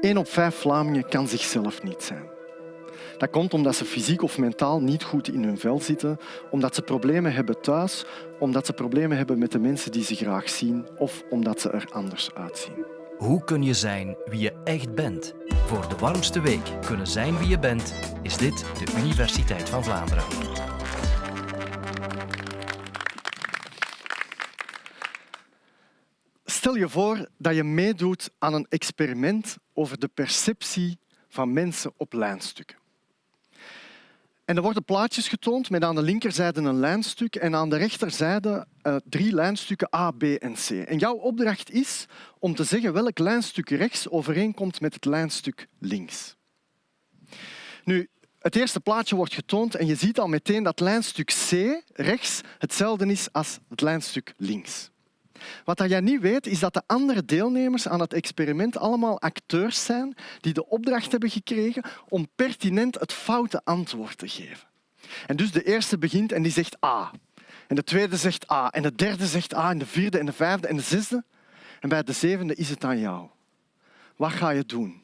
Eén op vijf Vlamingen kan zichzelf niet zijn. Dat komt omdat ze fysiek of mentaal niet goed in hun vel zitten, omdat ze problemen hebben thuis, omdat ze problemen hebben met de mensen die ze graag zien of omdat ze er anders uitzien. Hoe kun je zijn wie je echt bent? Voor de warmste week kunnen zijn wie je bent, is dit de Universiteit van Vlaanderen. Stel je voor dat je meedoet aan een experiment over de perceptie van mensen op lijnstukken. En er worden plaatjes getoond met aan de linkerzijde een lijnstuk en aan de rechterzijde uh, drie lijnstukken A, B en C. En jouw opdracht is om te zeggen welk lijnstuk rechts overeenkomt met het lijnstuk links. Nu, het eerste plaatje wordt getoond en je ziet al meteen dat lijnstuk C rechts hetzelfde is als het lijnstuk links. Wat jij niet weet, is dat de andere deelnemers aan het experiment allemaal acteurs zijn die de opdracht hebben gekregen om pertinent het foute antwoord te geven. En dus de eerste begint en die zegt A. En de tweede zegt A. En de derde zegt A. En de vierde en de vijfde en de zesde. En bij de zevende is het aan jou. Wat ga je doen?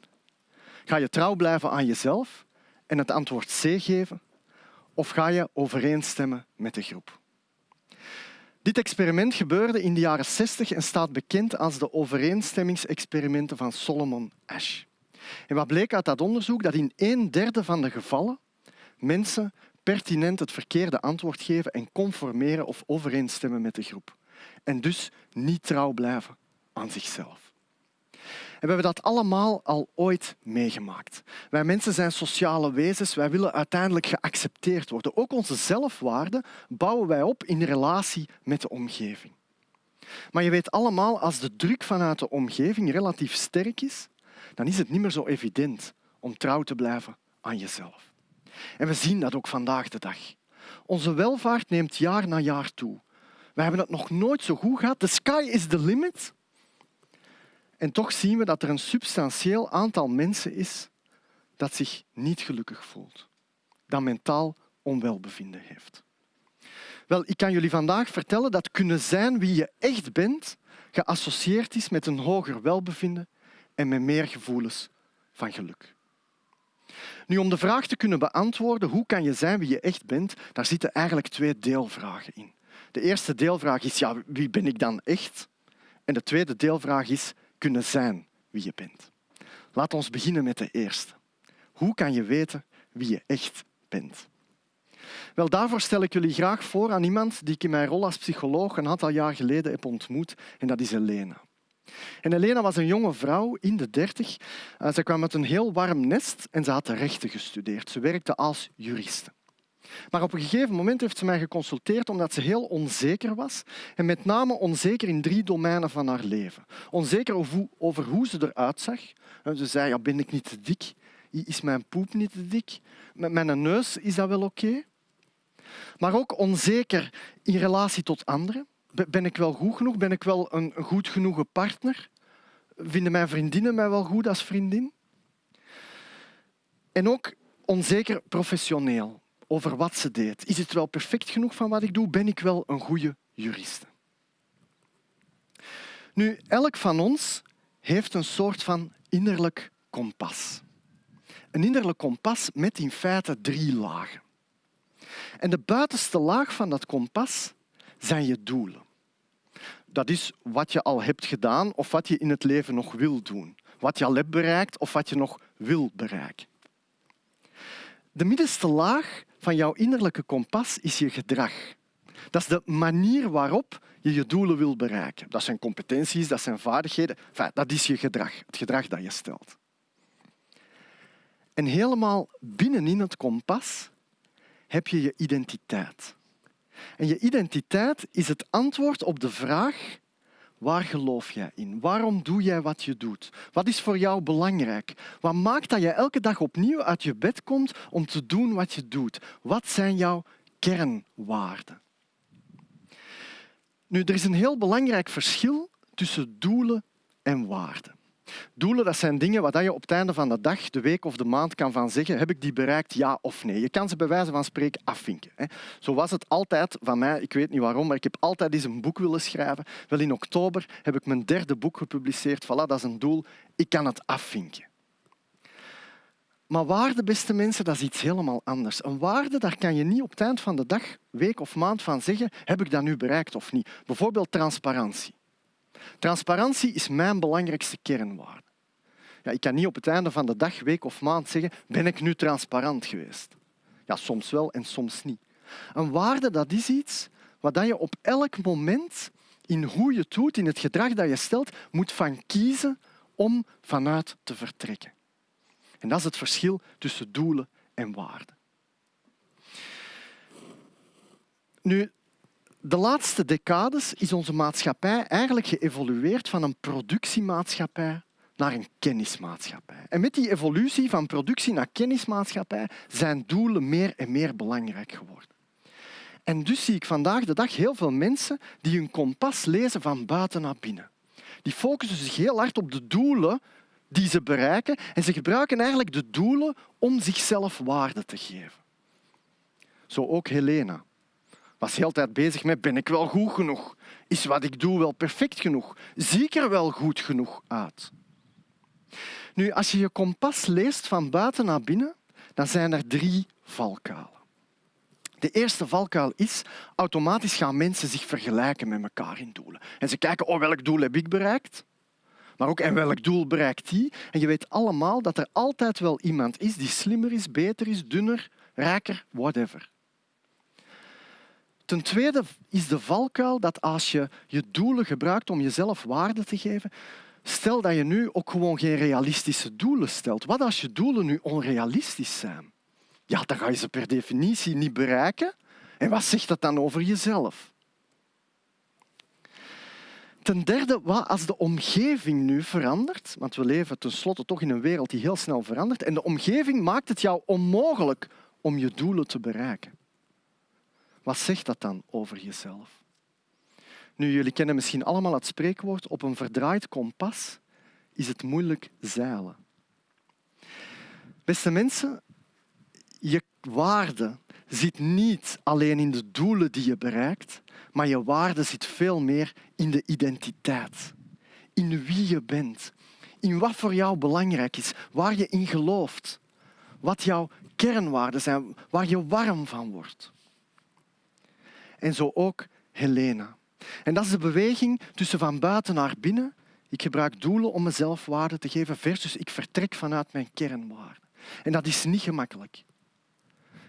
Ga je trouw blijven aan jezelf en het antwoord C geven? Of ga je overeenstemmen met de groep? Dit experiment gebeurde in de jaren 60 en staat bekend als de overeenstemmingsexperimenten van Solomon Ash. En wat bleek uit dat onderzoek? Dat in een derde van de gevallen mensen pertinent het verkeerde antwoord geven en conformeren of overeenstemmen met de groep. En dus niet trouw blijven aan zichzelf. En we hebben dat allemaal al ooit meegemaakt. Wij mensen zijn sociale wezens, wij willen uiteindelijk geaccepteerd worden. Ook onze zelfwaarde bouwen wij op in relatie met de omgeving. Maar je weet allemaal, als de druk vanuit de omgeving relatief sterk is, dan is het niet meer zo evident om trouw te blijven aan jezelf. En we zien dat ook vandaag de dag. Onze welvaart neemt jaar na jaar toe. We hebben het nog nooit zo goed gehad. The sky is the limit. En toch zien we dat er een substantieel aantal mensen is dat zich niet gelukkig voelt, dat mentaal onwelbevinden heeft. Wel, ik kan jullie vandaag vertellen dat kunnen zijn wie je echt bent geassocieerd is met een hoger welbevinden en met meer gevoelens van geluk. Nu, om de vraag te kunnen beantwoorden hoe kan je zijn wie je echt bent, daar zitten eigenlijk twee deelvragen in. De eerste deelvraag is ja, wie ben ik dan echt? En de tweede deelvraag is kunnen zijn wie je bent. Laat ons beginnen met de eerste. Hoe kan je weten wie je echt bent? Wel, daarvoor stel ik jullie graag voor aan iemand die ik in mijn rol als psycholoog een aantal jaar geleden heb ontmoet, en dat is Elena. En Elena was een jonge vrouw in de dertig. Eh, ze kwam uit een heel warm nest en ze had de rechten gestudeerd. Ze werkte als juriste. Maar op een gegeven moment heeft ze mij geconsulteerd omdat ze heel onzeker was. En met name onzeker in drie domeinen van haar leven. Onzeker over hoe ze eruit zag. Ze zei, ja, ben ik niet te dik? Is mijn poep niet te dik? Met mijn neus is dat wel oké? Maar ook onzeker in relatie tot anderen. Ben ik wel goed genoeg? Ben ik wel een goed genoege partner? Vinden mijn vriendinnen mij wel goed als vriendin? En ook onzeker professioneel over wat ze deed. Is het wel perfect genoeg van wat ik doe? Ben ik wel een goede juriste? Nu, elk van ons heeft een soort van innerlijk kompas. Een innerlijk kompas met in feite drie lagen. En de buitenste laag van dat kompas zijn je doelen. Dat is wat je al hebt gedaan of wat je in het leven nog wil doen. Wat je al hebt bereikt of wat je nog wil bereiken. De middenste laag van jouw innerlijke kompas is je gedrag. Dat is de manier waarop je je doelen wil bereiken. Dat zijn competenties, dat zijn vaardigheden. Dat is je gedrag, het gedrag dat je stelt. En helemaal binnenin het kompas heb je je identiteit. En je identiteit is het antwoord op de vraag Waar geloof jij in? Waarom doe jij wat je doet? Wat is voor jou belangrijk? Wat maakt dat je elke dag opnieuw uit je bed komt om te doen wat je doet? Wat zijn jouw kernwaarden? Nu, er is een heel belangrijk verschil tussen doelen en waarden. Doelen dat zijn dingen waar je op het einde van de dag, de week of de maand kan van zeggen heb ik die bereikt, ja of nee. Je kan ze bij wijze van spreken afvinken. Zo was het altijd van mij, ik weet niet waarom, maar ik heb altijd eens een boek willen schrijven. Wel in oktober heb ik mijn derde boek gepubliceerd. Voilà, dat is een doel. Ik kan het afvinken. Maar waarde, beste mensen, dat is iets helemaal anders. Een waarde, daar kan je niet op het eind van de dag, week of maand van zeggen heb ik dat nu bereikt of niet. Bijvoorbeeld transparantie. Transparantie is mijn belangrijkste kernwaarde. Ja, ik kan niet op het einde van de dag, week of maand zeggen ben ik nu transparant geweest. Ja, soms wel en soms niet. Een waarde dat is iets wat je op elk moment in hoe je het doet, in het gedrag dat je stelt, moet van kiezen om vanuit te vertrekken. En dat is het verschil tussen doelen en waarden. Nu, de laatste decades is onze maatschappij eigenlijk geëvolueerd van een productiemaatschappij naar een kennismaatschappij. En met die evolutie van productie naar kennismaatschappij zijn doelen meer en meer belangrijk geworden. En dus zie ik vandaag de dag heel veel mensen die hun kompas lezen van buiten naar binnen. Die focussen zich heel hard op de doelen die ze bereiken en ze gebruiken eigenlijk de doelen om zichzelf waarde te geven. Zo ook Helena was heel tijd bezig met ben ik wel goed genoeg? Is wat ik doe wel perfect genoeg? Zie ik er wel goed genoeg uit? Nu, als je je kompas leest van buiten naar binnen, dan zijn er drie valkuilen. De eerste valkuil is, automatisch gaan mensen zich vergelijken met elkaar in doelen. En ze kijken, oh, welk doel heb ik bereikt? Maar ook, en welk doel bereikt die? En je weet allemaal dat er altijd wel iemand is die slimmer is, beter is, dunner, rijker, whatever. Ten tweede is de valkuil dat als je je doelen gebruikt om jezelf waarde te geven, stel dat je nu ook gewoon geen realistische doelen stelt. Wat als je doelen nu onrealistisch zijn? Ja, dan ga je ze per definitie niet bereiken. En wat zegt dat dan over jezelf? Ten derde, wat als de omgeving nu verandert, want we leven tenslotte toch in een wereld die heel snel verandert, en de omgeving maakt het jou onmogelijk om je doelen te bereiken. Wat zegt dat dan over jezelf? Nu, jullie kennen misschien allemaal het spreekwoord op een verdraaid kompas is het moeilijk zeilen. Beste mensen, je waarde zit niet alleen in de doelen die je bereikt, maar je waarde zit veel meer in de identiteit, in wie je bent, in wat voor jou belangrijk is, waar je in gelooft, wat jouw kernwaarden zijn, waar je warm van wordt. En zo ook Helena. En dat is de beweging tussen van buiten naar binnen. Ik gebruik doelen om mezelf waarde te geven versus ik vertrek vanuit mijn kernwaarden. En dat is niet gemakkelijk.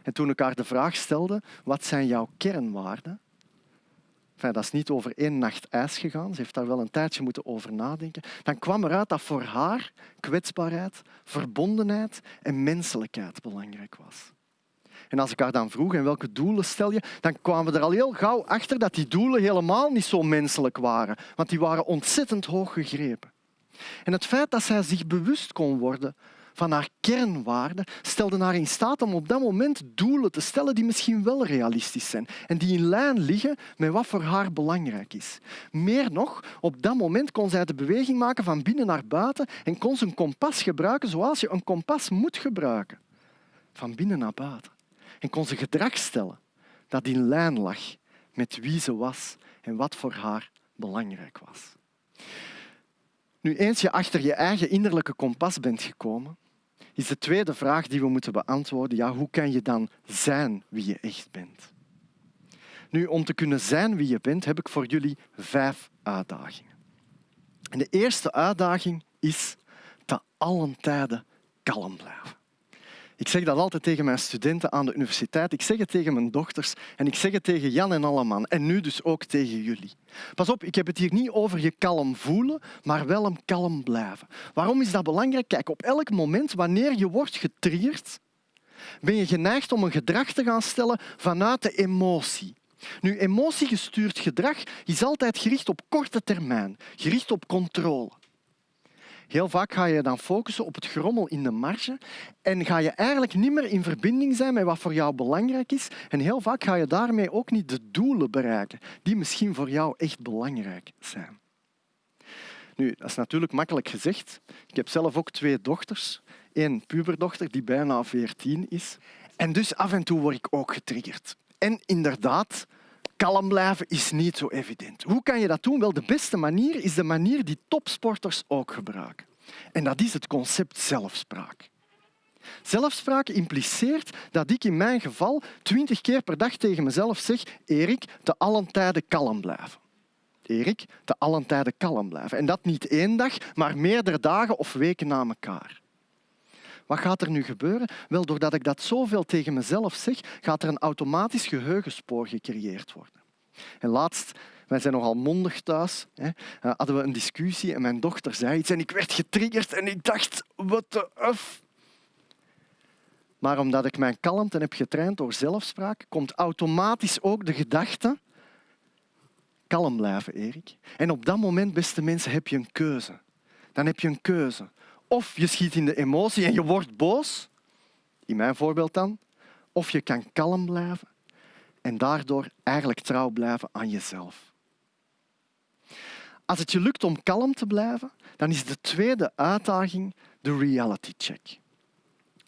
En toen ik haar de vraag stelde, wat zijn jouw kernwaarden? Dat is niet over één nacht ijs gegaan. Ze heeft daar wel een tijdje moeten over nadenken. Dan kwam eruit dat voor haar kwetsbaarheid, verbondenheid en menselijkheid belangrijk was. En als ik haar dan vroeg en welke doelen stel je, dan kwamen we er al heel gauw achter dat die doelen helemaal niet zo menselijk waren, want die waren ontzettend hoog gegrepen. En het feit dat zij zich bewust kon worden van haar kernwaarden stelde haar in staat om op dat moment doelen te stellen die misschien wel realistisch zijn en die in lijn liggen met wat voor haar belangrijk is. Meer nog, op dat moment kon zij de beweging maken van binnen naar buiten en kon ze een kompas gebruiken zoals je een kompas moet gebruiken. Van binnen naar buiten en kon ze gedrag stellen dat in lijn lag met wie ze was en wat voor haar belangrijk was. Nu, eens je achter je eigen innerlijke kompas bent gekomen, is de tweede vraag die we moeten beantwoorden, ja, hoe kan je dan zijn wie je echt bent? Nu, om te kunnen zijn wie je bent, heb ik voor jullie vijf uitdagingen. En de eerste uitdaging is te allen tijden kalm blijven. Ik zeg dat altijd tegen mijn studenten aan de universiteit. Ik zeg het tegen mijn dochters en ik zeg het tegen Jan en Alleman. En nu dus ook tegen jullie. Pas op, ik heb het hier niet over je kalm voelen, maar wel een kalm blijven. Waarom is dat belangrijk? Kijk, op elk moment wanneer je wordt getriggerd, ben je geneigd om een gedrag te gaan stellen vanuit de emotie. Nu, emotiegestuurd gedrag is altijd gericht op korte termijn, gericht op controle. Heel vaak ga je dan focussen op het grommel in de marge en ga je eigenlijk niet meer in verbinding zijn met wat voor jou belangrijk is. En heel vaak ga je daarmee ook niet de doelen bereiken die misschien voor jou echt belangrijk zijn. Nu, dat is natuurlijk makkelijk gezegd. Ik heb zelf ook twee dochters. Eén puberdochter die bijna 14 is. En dus af en toe word ik ook getriggerd. En inderdaad, kalm blijven is niet zo evident. Hoe kan je dat doen? Wel, de beste manier is de manier die topsporters ook gebruiken. En dat is het concept zelfspraak. Zelfspraak impliceert dat ik in mijn geval twintig keer per dag tegen mezelf zeg Erik, te allen tijden kalm blijven. Erik, te allen tijden kalm blijven. En dat niet één dag, maar meerdere dagen of weken na elkaar. Wat gaat er nu gebeuren? Wel, doordat ik dat zoveel tegen mezelf zeg, gaat er een automatisch geheugenspoor gecreëerd worden. En laatst, wij zijn nogal mondig thuis, hè, eh, hadden we een discussie en mijn dochter zei iets en ik werd getriggerd en ik dacht, wat de uf. Maar omdat ik mijn kalmte heb getraind door zelfspraak, komt automatisch ook de gedachte kalm blijven, Erik. En op dat moment, beste mensen, heb je een keuze. Dan heb je een keuze. Of je schiet in de emotie en je wordt boos, in mijn voorbeeld dan, of je kan kalm blijven en daardoor eigenlijk trouw blijven aan jezelf. Als het je lukt om kalm te blijven, dan is de tweede uitdaging de reality check.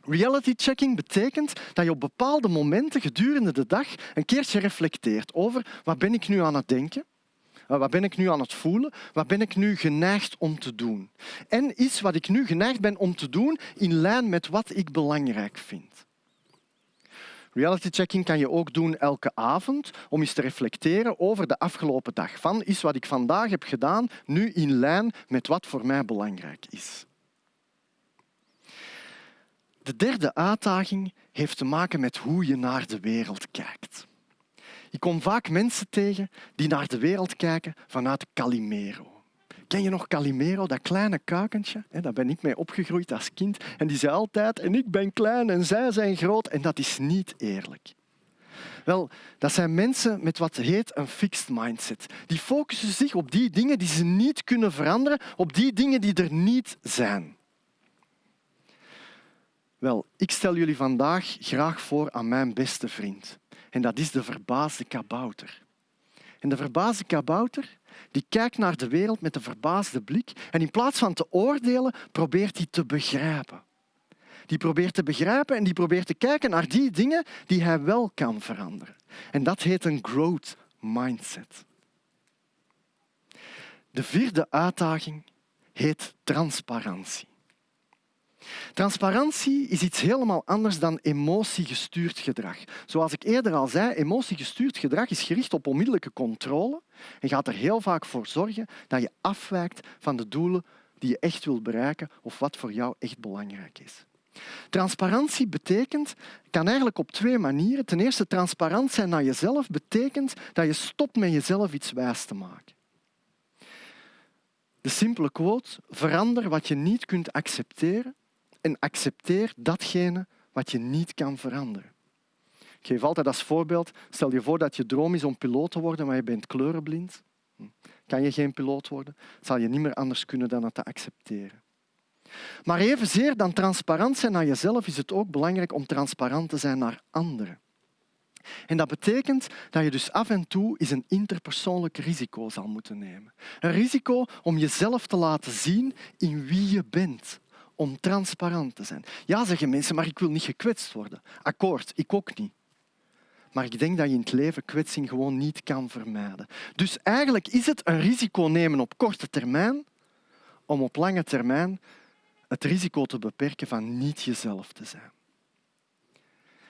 Reality checking betekent dat je op bepaalde momenten gedurende de dag een keertje reflecteert over wat ben ik nu aan het denken, wat ben ik nu aan het voelen, wat ben ik nu geneigd om te doen. En is wat ik nu geneigd ben om te doen in lijn met wat ik belangrijk vind. Reality checking kan je ook doen elke avond om eens te reflecteren over de afgelopen dag. Van is wat ik vandaag heb gedaan nu in lijn met wat voor mij belangrijk is. De derde uitdaging heeft te maken met hoe je naar de wereld kijkt. Ik kom vaak mensen tegen die naar de wereld kijken vanuit Calimero. Ken je nog Calimero, dat kleine kuikentje? Daar ben ik mee opgegroeid als kind. En die zei altijd, en ik ben klein en zij zijn groot. En dat is niet eerlijk. Wel, dat zijn mensen met wat heet een fixed mindset. Die focussen zich op die dingen die ze niet kunnen veranderen, op die dingen die er niet zijn. Wel, ik stel jullie vandaag graag voor aan mijn beste vriend. En dat is de verbaasde kabouter. En de verbaasde kabouter die kijkt naar de wereld met een verbaasde blik en in plaats van te oordelen, probeert hij te begrijpen. Die probeert te begrijpen en die probeert te kijken naar die dingen die hij wel kan veranderen. En dat heet een growth mindset. De vierde uitdaging heet transparantie. Transparantie is iets helemaal anders dan emotiegestuurd gedrag. Zoals ik eerder al zei, emotiegestuurd gedrag is gericht op onmiddellijke controle en gaat er heel vaak voor zorgen dat je afwijkt van de doelen die je echt wilt bereiken of wat voor jou echt belangrijk is. Transparantie betekent, kan eigenlijk op twee manieren. Ten eerste, transparant zijn naar jezelf betekent dat je stopt met jezelf iets wijs te maken. De simpele quote, verander wat je niet kunt accepteren en accepteer datgene wat je niet kan veranderen. Ik geef altijd als voorbeeld, stel je voor dat je droom is om piloot te worden, maar je bent kleurenblind. Hm. Kan je geen piloot worden, zal je niet meer anders kunnen dan het te accepteren. Maar evenzeer dan transparant zijn naar jezelf is het ook belangrijk om transparant te zijn naar anderen. En dat betekent dat je dus af en toe eens een interpersoonlijk risico zal moeten nemen. Een risico om jezelf te laten zien in wie je bent, om transparant te zijn. Ja, zeggen mensen, maar ik wil niet gekwetst worden. Akkoord, ik ook niet. Maar ik denk dat je in het leven kwetsing gewoon niet kan vermijden. Dus eigenlijk is het een risico nemen op korte termijn om op lange termijn het risico te beperken van niet jezelf te zijn.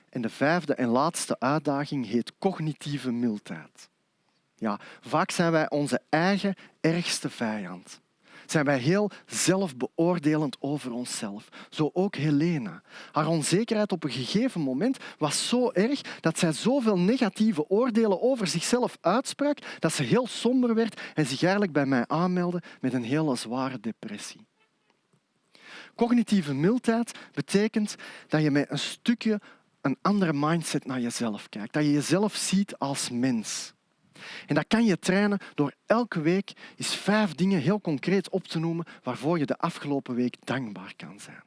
En de vijfde en laatste uitdaging heet cognitieve mildheid. Ja, vaak zijn wij onze eigen ergste vijand zijn wij heel zelfbeoordelend over onszelf. Zo ook Helena. Haar onzekerheid op een gegeven moment was zo erg dat zij zoveel negatieve oordelen over zichzelf uitsprak dat ze heel somber werd en zich eigenlijk bij mij aanmeldde met een hele zware depressie. Cognitieve mildheid betekent dat je met een stukje een andere mindset naar jezelf kijkt. Dat je jezelf ziet als mens. En dat kan je trainen door elke week eens vijf dingen heel concreet op te noemen waarvoor je de afgelopen week dankbaar kan zijn.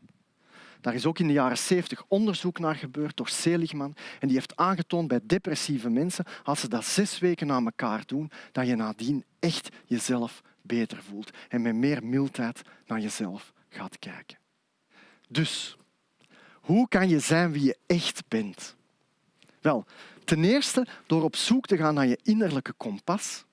Daar is ook in de jaren 70 onderzoek naar gebeurd door Seligman en die heeft aangetoond bij depressieve mensen, als ze dat zes weken na elkaar doen, dat je nadien echt jezelf beter voelt en met meer mildheid naar jezelf gaat kijken. Dus, hoe kan je zijn wie je echt bent? Wel, ten eerste door op zoek te gaan naar je innerlijke kompas.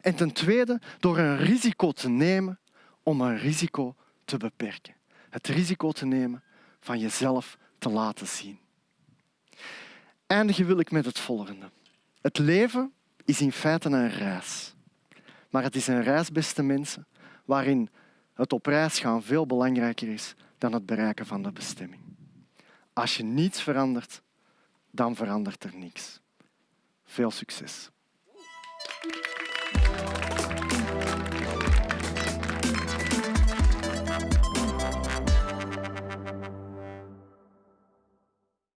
En ten tweede door een risico te nemen om een risico te beperken. Het risico te nemen van jezelf te laten zien. Eindigen wil ik met het volgende. Het leven is in feite een reis. Maar het is een reis, beste mensen, waarin het op reis gaan veel belangrijker is dan het bereiken van de bestemming. Als je niets verandert, dan verandert er niks. Veel succes.